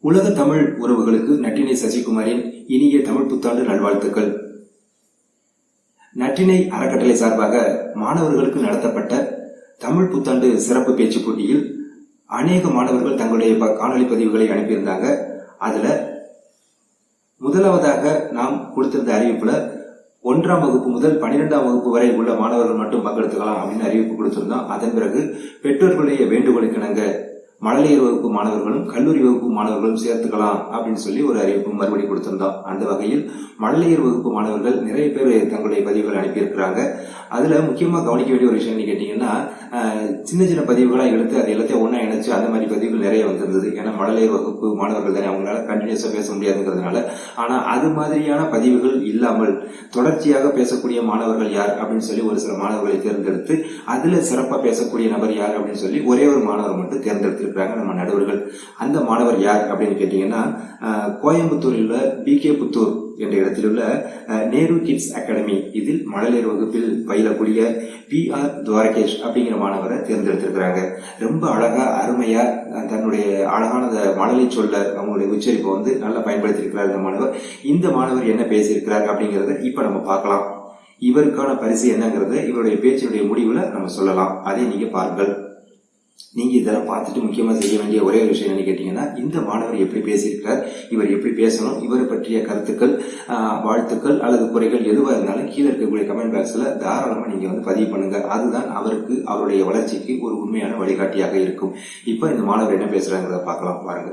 உலக தமிழ் உறவுகளுக்கு நட்டினை சசிகுமாரின் இனிய தமிழ் புத்தாண்டு நல்வாழ்த்துக்கள். நட்டினை அறக்கட்டளை சார்பாக மாணவர்களுக்கு நடத்தப்பட்ட தமிழ் புத்தாண்டு சிறப்பு பேச்சு போட்டியில் அநேக மாணவர்கள் தங்களுடைய ப- காணொளி பதிவுகளை அனுப்பியிருந்தாங்க. அதுல முதலாவதாக நாம் கொடுத்திருந்த அறிவிப்புல ஒன்றாம் வகுப்பு முதல் பன்னிரெண்டாம் வகுப்பு வரை உள்ள மாணவர்கள் மட்டும் பங்கெடுத்துக்கலாம் அப்படின்னு அறிவிப்பு கொடுத்திருந்தோம். அதன் பிறகு பெற்றோர்களுடைய வேண்டுகோளுக்கு இணங்க மழலையர் வகுப்பு மாணவர்களும் கல்லூரி வகுப்பு மாணவர்களும் சேர்த்துக்கலாம் அப்படின்னு சொல்லி ஒரு அறிவிப்பு மறுபடி கொடுத்திருந்தோம் அந்த வகையில் மழலையர் வகுப்பு மாணவர்கள் நிறைய பேர் தங்களுடைய பதிவுகள் அனுப்பியிருக்கிறாங்க. அதுல முக்கியமா கவனிக்க வேண்டிய ஒரு விஷயம்னு என்ன கேட்டீங்கன்னா சின்ன சின்ன பதிவுகளாக எடுத்து அது எல்லாத்தையும் ஒன்றா இணைச்சு அந்த மாதிரி பதிவுகள் நிறைய வந்திருந்தது. ஏன்னா மழலையர் வகுப்பு மாணவர்கள் தானே அவங்களால கண்டினியூஸா பேச முடியாதுங்கிறதுனால. ஆனா அது மாதிரியான பதிவுகள் இல்லாமல் தொடர்ச்சியாக பேசக்கூடிய மாணவர்கள் யார் அப்படின்னு சொல்லி ஒரு சில மாணவர்களை தேர்ந்தெடுத்து அதுல சிறப்பாக பேசக்கூடிய நபர் யார் அப்படின்னு சொல்லி ஒரே ஒரு மாணவர் மட்டும் இருக்கிறாங்க நம்ம நடுவர்கள் அந்த மாணவர் யார் அப்படின்னு கேட்டீங்கன்னா கோயம்புத்தூரில் உள்ள பி கே புத்தூர் என்ற இடத்தில் உள்ள நேரு கிட்ஸ் அகாடமி. இதில் மழலையர் வகுப்பில் பயிலக்கூடிய பி ஆர் துவாரகேஷ் அப்படிங்கிற மாணவரை தேர்ந்தெடுத்திருக்கிறாங்க. ரொம்ப அழகா அருமையா தன்னுடைய அழகான மழலை சொல்ல அவங்களுடைய உச்சரிப்பை வந்து நல்லா பயன்படுத்தியிருக்கிறார் இந்த மாணவர். இந்த மாணவர் என்ன பேசியிருக்கிறார் அப்படிங்கிறத இப்ப நம்ம பார்க்கலாம். இவருக்கான பரிசு என்னங்கிறத இவருடைய பேச்சினுடைய முடிவுல நம்ம சொல்லலாம். அதை நீங்க பாருங்கள். நீங்க இதெல்லாம் பார்த்துட்டு முக்கியமா செய்ய வேண்டிய ஒரே ஒரு விஷயம் என்ன கேட்டீங்கன்னா இந்த மாணவர் எப்படி பேசியிருக்கிறார் இவர் எப்படி பேசணும் இவரை பற்றிய கருத்துக்கள் வாழ்த்துக்கள் அல்லது குறைகள் எதுவாக இருந்தாலும் கீழே இருக்கக்கூடிய கமெண்ட் பாக்ஸ்ல தாராளமா நீங்க வந்து பதிவு பண்ணுங்க. அதுதான் அவருக்கு அவருடைய வளர்ச்சிக்கு ஒரு உண்மையான வழிகாட்டியாக இருக்கும். இப்ப இந்த மாணவர் என்ன பேசுகிறாங்கிறத பார்க்கலாம் பாருங்க.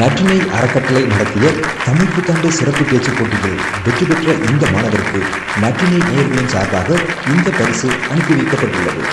நற்றினை அறக்கட்டளை நடத்திய தமிழ் புத்தாண்டு சிறப்பு பேச்சு போட்டியில் வெற்றி பெற்ற இந்த மாணவருக்கு நற்றினை நேர்களின் சார்பாக இந்த பரிசு அனுப்பி வைக்கப்பட்டுள்ளது.